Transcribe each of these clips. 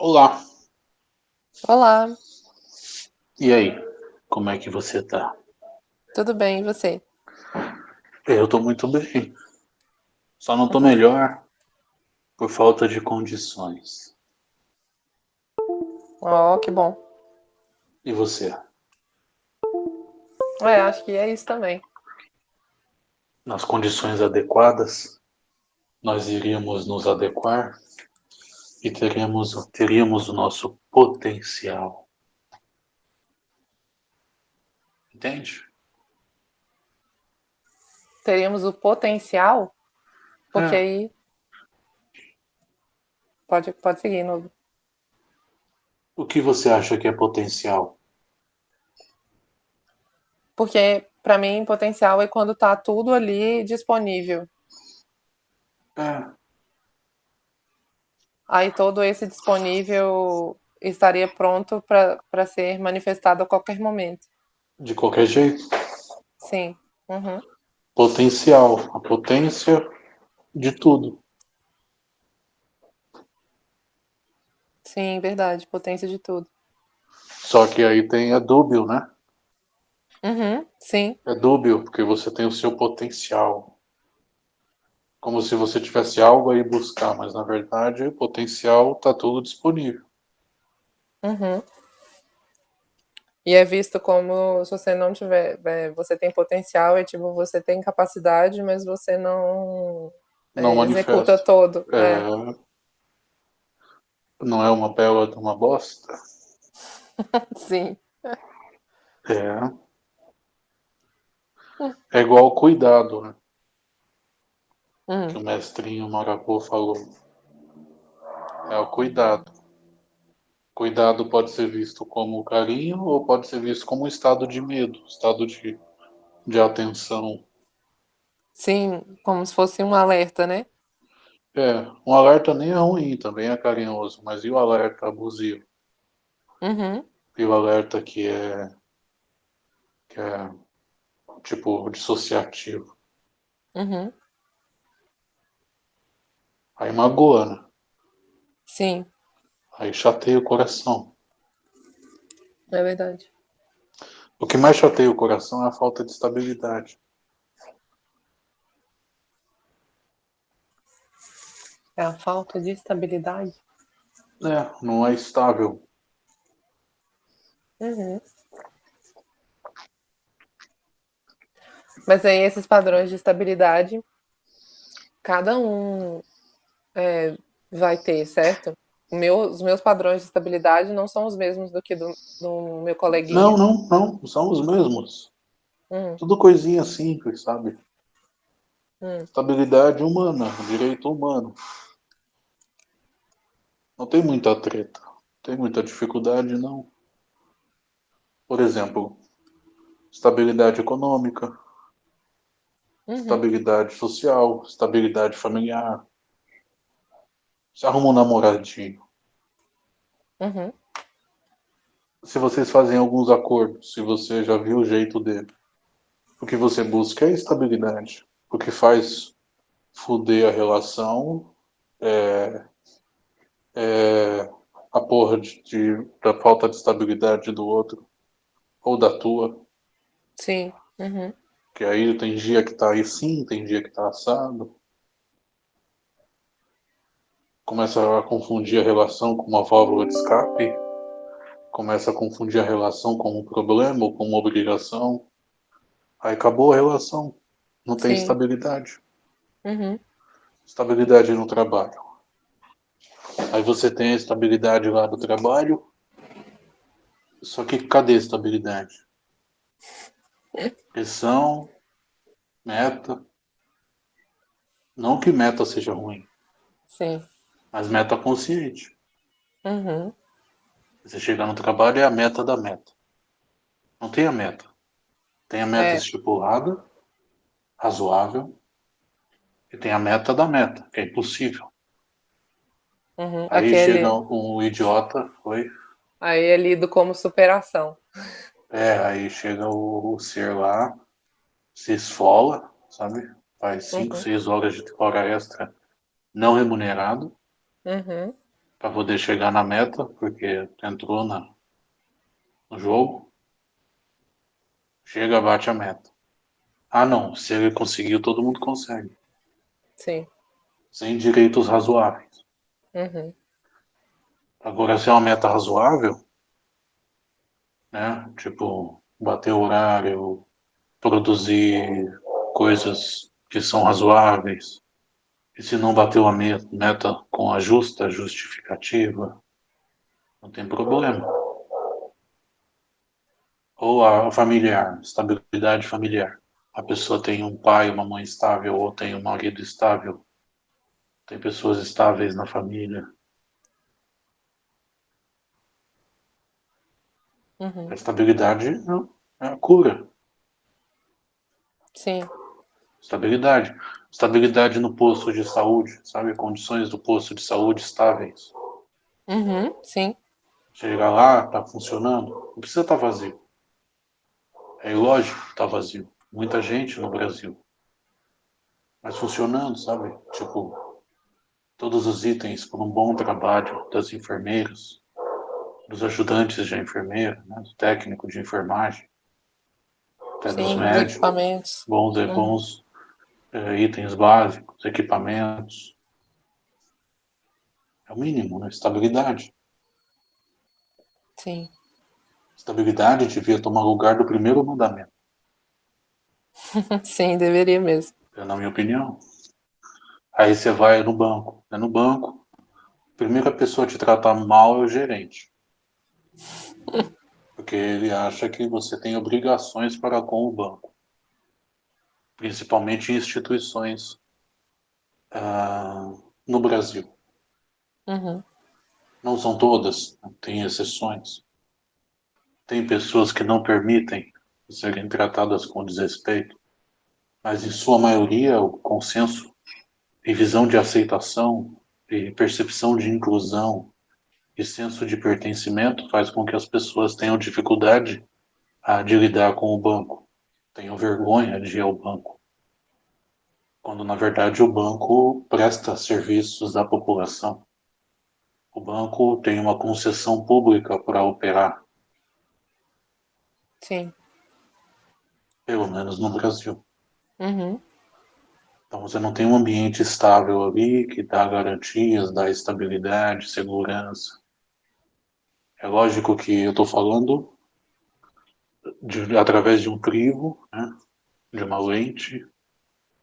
Olá, Olá, e aí? Como é que você tá? tudo bem, e você? Eu tô muito bem. Só não tô melhor por falta de condições. Oh, que bom. E você? É, acho que é isso também. Nas condições adequadas, nós iríamos nos adequar e teremos, teríamos o nosso potencial. Entende? Teríamos o potencial, porque É. aí. Pode, pode seguir, novo. O que você acha que é potencial? Porque, pra mim, potencial é quando tá tudo ali disponível. É, Aí todo esse disponível estaria pronto para ser manifestado a qualquer momento. de qualquer jeito. Sim. Uhum. Potencial, a potência de tudo. Sim, verdade. Potência de tudo. Só que aí tem a dúbio, né? Uhum. Sim. É dúbio, porque você tem o seu potencial. Como se você tivesse algo aí buscar, mas na verdade o potencial está tudo disponível. Uhum. E é visto como se você não tiver, é, você tem potencial, é tipo, você tem capacidade, mas você não, Não é, executa todo. É, É. Não é uma bela de uma bosta? Sim. É. É igual cuidado, né? Hum. Que o mestrinho Marapô falou. É o cuidado. Cuidado pode ser visto como carinho ou pode ser visto como estado de medo, estado de, de atenção. Sim, como se fosse um alerta, né? É, um alerta nem é ruim, também é carinhoso, mas e o alerta abusivo? Uhum. E o alerta que é, que é tipo dissociativo? Uhum. Aí magoa, né? Sim, Aí chateia o coração. é verdade. O que mais chateia o coração é a falta de estabilidade. É a falta de estabilidade. É, não é estável. Uhum. Mas aí esses padrões de estabilidade, cada um é, vai ter, certo? Meu, os meus padrões de estabilidade não são os mesmos do que do, do meu coleguinha. Não, não, não, são os mesmos. Hum, Tudo coisinha simples, sabe? hum, Estabilidade humana, direito humano. Não tem muita treta, não tem muita dificuldade, não. Por exemplo, estabilidade econômica, uhum, estabilidade social, estabilidade familiar. Você arruma um namoradinho. uhum, Se vocês fazem alguns acordos, se você já viu o jeito dele, o que você busca é estabilidade. O que faz fuder a relação é, é a porra de, de- da falta de estabilidade do outro ou da tua. sim, uhum, Que aí tem dia que tá aí sim, tem dia que tá assado. Começa a confundir a relação com uma válvula de escape. Começa a confundir a relação com um problema ou com uma obrigação. Aí acabou a relação. Não tem Sim. estabilidade. uhum, Estabilidade no trabalho. Aí você tem a estabilidade lá do trabalho. Só que cadê a estabilidade? Pressão, meta. Não que meta seja ruim, sim, mas meta consciente. uhum, Você chegar no trabalho é a meta da meta. Não tem a meta. Tem a meta É. estipulada, razoável, e tem a meta da meta, que é impossível. uhum. Aí Aquele, chega um idiota, foi. aí é lido como superação. É, aí chega o, o ser lá, se esfola, sabe? Faz 5, Uhum. 6 horas de hora extra não remunerado, Uhum, para poder chegar na meta, porque entrou na, no jogo. Chega, bate a meta. Ah, não, se ele conseguiu, todo mundo consegue. Sim. Sem direitos razoáveis. Uhum. Agora, se é uma meta razoável, né? Tipo, bater o horário, produzir coisas que são razoáveis, e se não bateu a meta com a justa justificativa, não tem problema. Ou a familiar, estabilidade familiar. A pessoa tem um pai, uma mãe estável, ou tem um marido estável. Tem pessoas estáveis na família. Uhum. A estabilidade é a cura. Sim. Estabilidade. Estabilidade no posto de saúde, sabe? Condições do posto de saúde estáveis. Uhum, sim. Chegar lá, tá funcionando, não precisa estar tá vazio. É lógico que tá vazio. Muita gente no Brasil. Mas funcionando, sabe? Tipo, todos os itens por um bom trabalho das enfermeiras, dos ajudantes de enfermeira, né? do técnico de enfermagem, até Sim, dos médicos, equipamentos. bons, uhum. bons é, itens básicos, equipamentos. É o mínimo, né? Estabilidade. Sim. Estabilidade devia tomar lugar do primeiro mandamento. Sim, deveria mesmo. É na minha opinião. Aí você vai no banco. É no banco. A primeira pessoa a te tratar mal é o gerente. Porque ele acha que você tem obrigações para com o banco principalmente em instituições uh, no Brasil. Uhum. Não são todas, tem exceções. Tem pessoas que não permitem serem tratadas com desrespeito, mas em sua maioria o consenso e visão de aceitação e percepção de inclusão e senso de pertencimento faz com que as pessoas tenham dificuldade a, de lidar com o banco tenham vergonha de ir ao banco. Quando, na verdade, o banco presta serviços à população. O banco tem uma concessão pública para operar. Sim. Pelo menos no Brasil. Uhum. Então você não tem um ambiente estável ali que dá garantias, dá estabilidade, segurança. É lógico que eu estou falando de, através de um crivo, né, de uma lente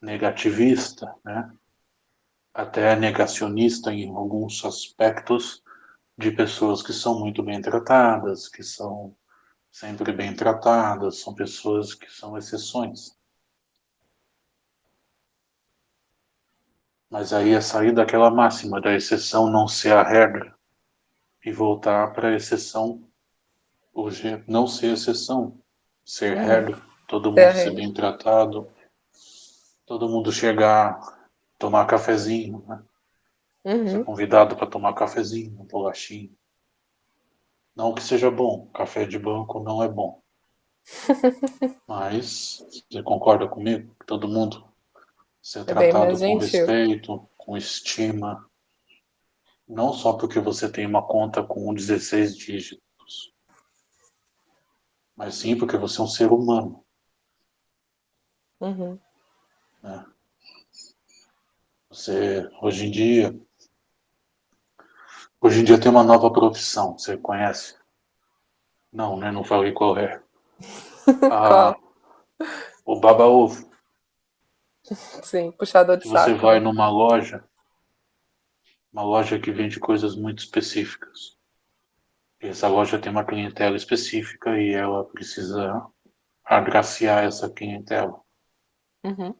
negativista, né, até negacionista em alguns aspectos de pessoas que são muito bem tratadas, que são sempre bem tratadas, são pessoas que são exceções. Mas aí é sair daquela máxima da exceção não ser a regra e voltar para a exceção hoje não ser exceção, ser uhum. regra, todo mundo ser bem tratado, todo mundo chegar, tomar cafezinho, né? Uhum. Ser convidado para tomar cafezinho, um bolachinho. Não que seja bom, café de banco não é bom. Mas você concorda comigo? Todo mundo ser é tratado com gentil. respeito, com estima. Não só porque você tem uma conta com 16 dígitos mas sim porque você é um ser humano. Uhum. Né? Você, hoje em dia, hoje em dia tem uma nova profissão, você conhece? Não, né? Não falei qual é. Ah, o baba-ovo. Sim, puxador de você saco. Você vai numa loja, uma loja que vende coisas muito específicas. Essa loja tem uma clientela específica e ela precisa agraciar essa clientela. Uhum.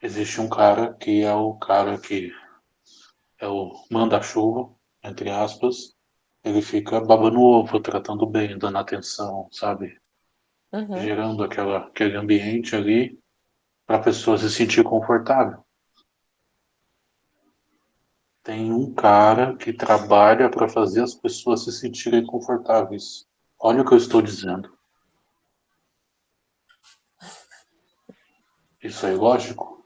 Existe um cara que é o cara que é o manda-chuva, entre aspas. Ele fica babando ovo, tratando bem, dando atenção, sabe? Uhum. Gerando aquela, aquele ambiente ali para a pessoa se sentir confortável tem um cara que trabalha para fazer as pessoas se sentirem confortáveis. Olha o que eu estou dizendo. Isso é lógico?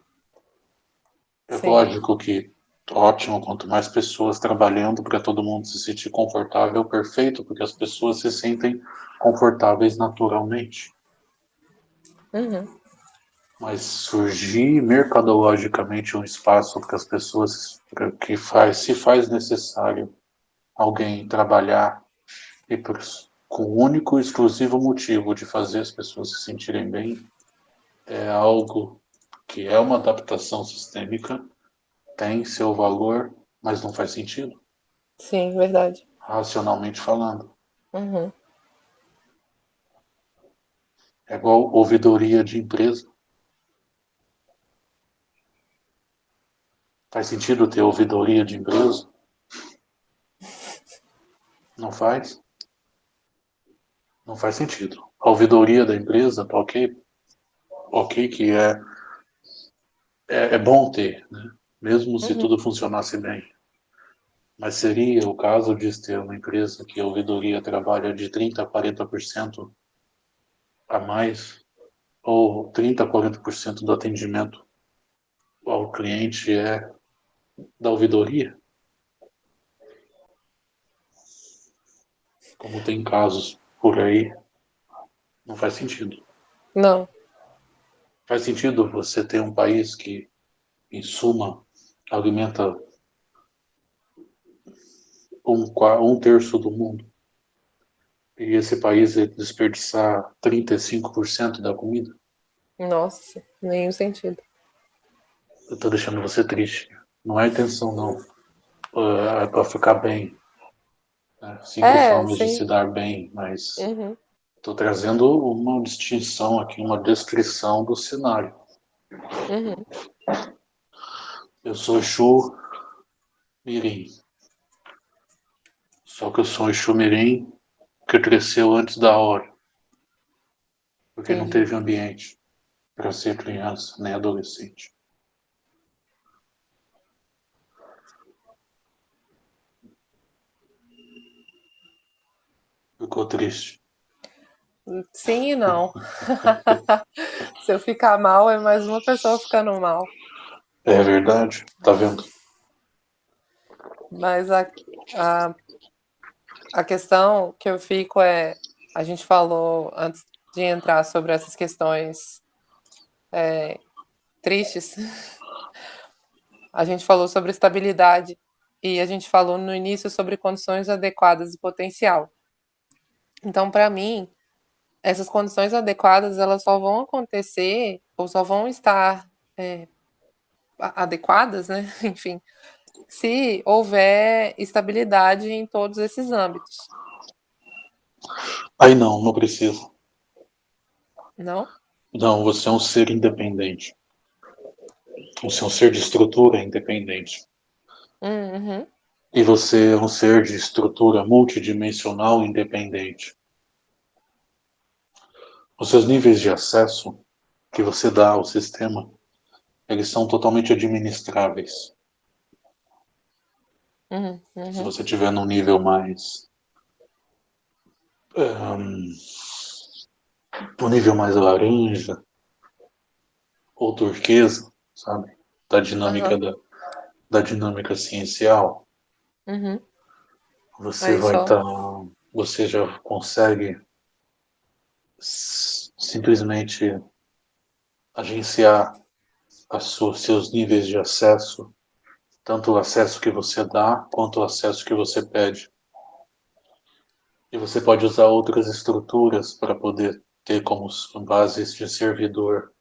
É Sim. lógico que ótimo, quanto mais pessoas trabalhando para todo mundo se sentir confortável, perfeito, porque as pessoas se sentem confortáveis naturalmente. Uhum. Mas surgir mercadologicamente um espaço para as pessoas que faz, se faz necessário alguém trabalhar e por, com o único e exclusivo motivo de fazer as pessoas se sentirem bem, é algo que é uma adaptação sistêmica, tem seu valor, mas não faz sentido. Sim, verdade. Racionalmente falando. Uhum. É igual ouvidoria de empresa. Faz sentido ter ouvidoria de empresa? Não faz? Não faz sentido. A ouvidoria da empresa, tá ok? Ok que é, é, é bom ter, né? mesmo se uhum. tudo funcionasse bem. Mas seria o caso de ter uma empresa que a ouvidoria trabalha de 30% a 40% a mais, ou 30% a 40% do atendimento ao cliente é da ouvidoria? Como tem casos por aí, não faz sentido. Não. Faz sentido você ter um país que, em suma, alimenta um, um terço do mundo e esse país desperdiçar 35% da comida? Nossa, nenhum sentido. Eu tô deixando você triste. Não é intenção, não. É, é para ficar bem. Né? Cinco é, formas sim. de se dar bem, mas uhum. tô trazendo uma distinção aqui, uma descrição do cenário. Uhum. Eu sou Exu Mirim. Só que eu sou Exu Mirim que cresceu antes da hora. Porque não teve ambiente para ser criança nem adolescente. Ficou triste. Sim e não. Se eu ficar mal, é mais uma pessoa ficando mal. É verdade, tá vendo? Mas a, a, a questão que eu fico é, a gente falou antes de entrar sobre essas questões é, tristes, a gente falou sobre estabilidade e a gente falou no início sobre condições adequadas e potencial. Então, para mim, essas condições adequadas elas só vão acontecer ou só vão estar é, adequadas, né? Enfim, se houver estabilidade em todos esses âmbitos. Aí não, não precisa. Não? Não, você é um ser independente. Você é um ser de estrutura independente. Uhum. E você é um ser de estrutura multidimensional independente. Os seus níveis de acesso que você dá ao sistema, eles são totalmente administráveis. Uhum, uhum. Se você tiver num nível mais um, um nível mais laranja ou turquesa, sabe? Da dinâmica uhum. da, da dinâmica ciencial. Uhum. Você Aí vai estar. Tá, você já consegue simplesmente agenciar as seus níveis de acesso, tanto o acesso que você dá quanto o acesso que você pede. E você pode usar outras estruturas para poder ter como bases de servidor.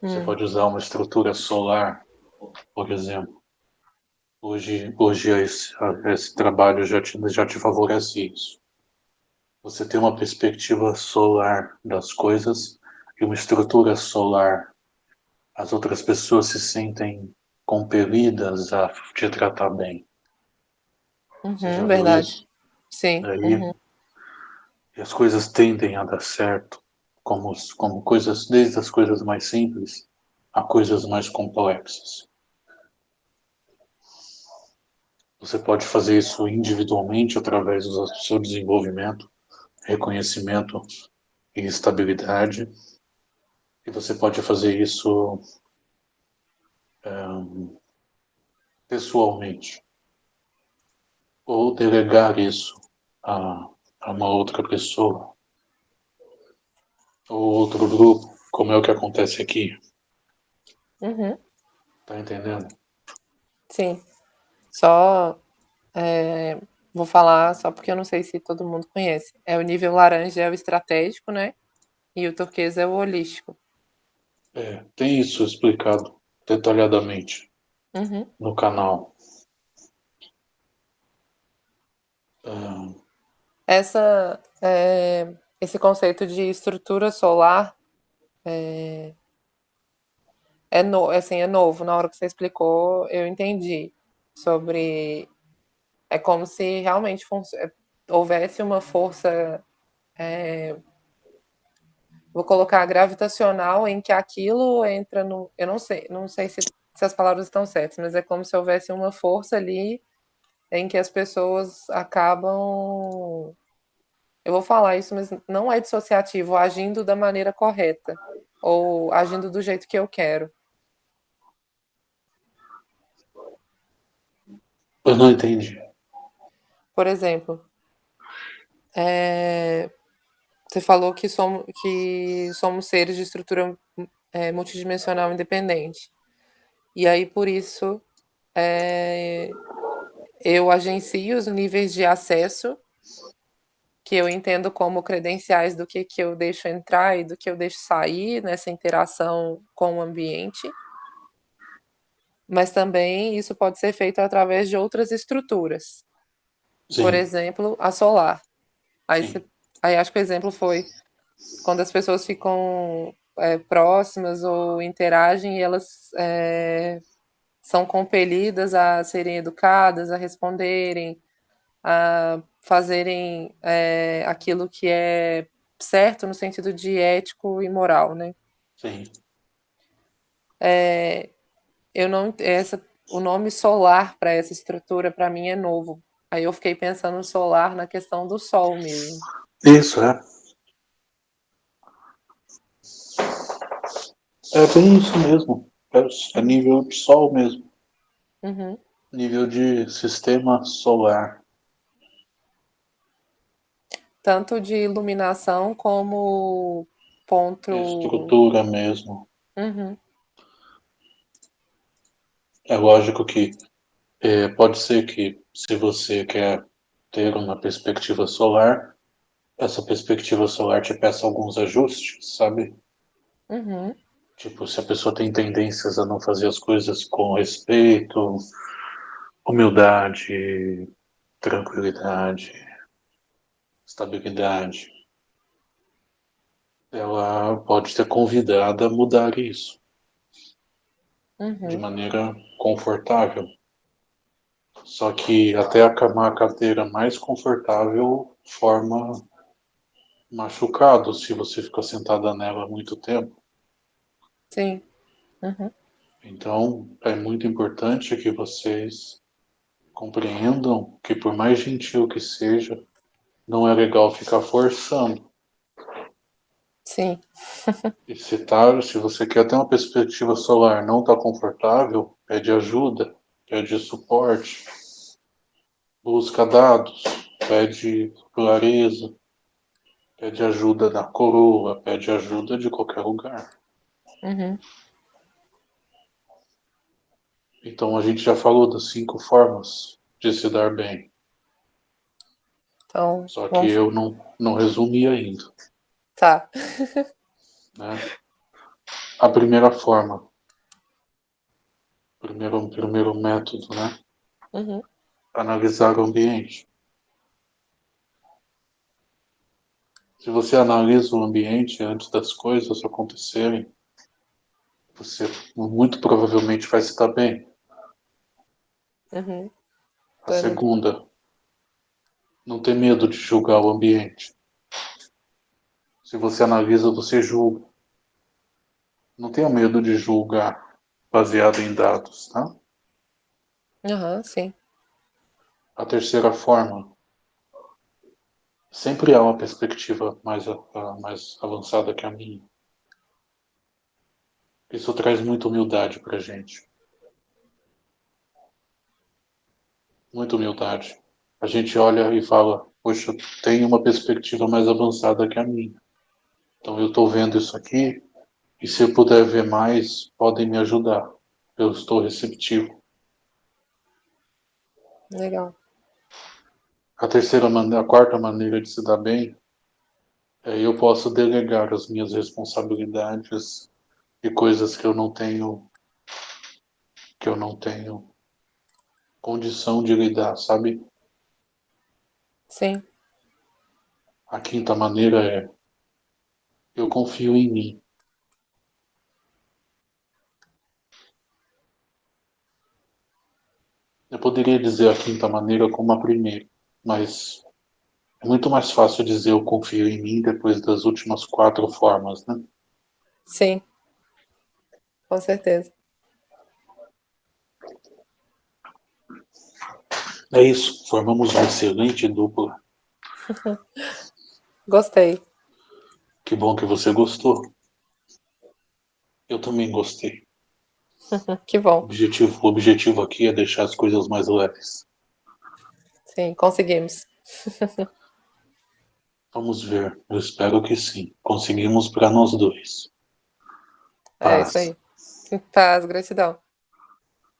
Você hum. pode usar uma estrutura solar, por exemplo. Hoje, hoje esse, esse trabalho já te, já te favorece isso. Você tem uma perspectiva solar das coisas e uma estrutura solar. As outras pessoas se sentem compelidas a te tratar bem. Uhum, verdade. Sim. Aí, uhum. E as coisas tendem a dar certo, como, como coisas, desde as coisas mais simples a coisas mais complexas. Você pode fazer isso individualmente através do seu desenvolvimento, reconhecimento e estabilidade. E você pode fazer isso é, pessoalmente ou delegar isso a, a uma outra pessoa ou outro grupo, como é o que acontece aqui. Uhum. Tá entendendo? Sim. Só é, vou falar só porque eu não sei se todo mundo conhece. É o nível laranja é o estratégico, né? E o turquesa é o holístico. É, tem isso explicado detalhadamente uhum. no canal. Ah. Essa, é, esse conceito de estrutura solar é, é, no, assim, é novo. Na hora que você explicou, eu entendi sobre. É como se realmente é, houvesse uma força. É, vou colocar gravitacional em que aquilo entra no. Eu não sei, não sei se, se as palavras estão certas, mas é como se houvesse uma força ali em que as pessoas acabam. Eu vou falar isso, mas não é dissociativo, agindo da maneira correta, ou agindo do jeito que eu quero. Eu não entendi. Por exemplo, é, você falou que somos, que somos seres de estrutura é, multidimensional independente. E aí, por isso, é, eu agencio os níveis de acesso que eu entendo como credenciais do que, que eu deixo entrar e do que eu deixo sair nessa interação com o ambiente mas também isso pode ser feito através de outras estruturas. Sim. Por exemplo, a solar. Aí, aí acho que o exemplo foi quando as pessoas ficam é, próximas ou interagem e elas é, são compelidas a serem educadas, a responderem, a fazerem é, aquilo que é certo no sentido de ético e moral, né? Sim. É, eu não essa o nome solar para essa estrutura para mim é novo. Aí eu fiquei pensando no solar na questão do sol mesmo. Isso, é. É bem isso mesmo. É, é nível de sol mesmo. Uhum. Nível de sistema solar. Tanto de iluminação como ponto. Estrutura mesmo. Uhum. É lógico que é, pode ser que se você quer ter uma perspectiva solar, essa perspectiva solar te peça alguns ajustes, sabe? Uhum. Tipo, se a pessoa tem tendências a não fazer as coisas com respeito, humildade, tranquilidade, estabilidade, ela pode ser convidada a mudar isso uhum. de maneira confortável. Só que até a cadeira mais confortável forma machucado se você ficar sentada nela muito tempo. Sim. Uhum. Então é muito importante que vocês compreendam que por mais gentil que seja, não é legal ficar forçando. Sim. e se, tá, se você quer ter uma perspectiva solar não está confortável, pede ajuda, pede suporte, busca dados, pede clareza, pede ajuda da coroa, pede ajuda de qualquer lugar. Uhum. Então a gente já falou das cinco formas de se dar bem. Então, Só que eu não, não resumi ainda. Tá. né? A primeira forma, primeiro, primeiro método, né? Uhum. Analisar o ambiente. Se você analisa o ambiente antes das coisas acontecerem, você muito provavelmente vai estar bem. Uhum. A segunda, não ter medo de julgar o ambiente. Se você analisa, você julga. Não tenha medo de julgar baseado em dados, tá? Aham, uhum, sim. A terceira forma. Sempre há uma perspectiva mais, mais avançada que a minha. Isso traz muita humildade para gente. Muita humildade. A gente olha e fala, poxa, tem uma perspectiva mais avançada que a minha. Então eu estou vendo isso aqui, e se eu puder ver mais, podem me ajudar. Eu estou receptivo. Legal. A terceira maneira, a quarta maneira de se dar bem é eu posso delegar as minhas responsabilidades e coisas que eu não tenho que eu não tenho condição de lidar, sabe? Sim. A quinta maneira é eu confio em mim. Eu poderia dizer a quinta maneira como a primeira, mas é muito mais fácil dizer eu confio em mim depois das últimas quatro formas, né? Sim, com certeza. É isso, formamos uma excelente dupla. Gostei. Que bom que você gostou. Eu também gostei. que O bom. objetivo, o objetivo aqui é deixar as coisas mais leves. Sim, conseguimos. Vamos ver. Eu espero que sim. Conseguimos para nós dois. É Paz. isso aí. Paz, gratidão.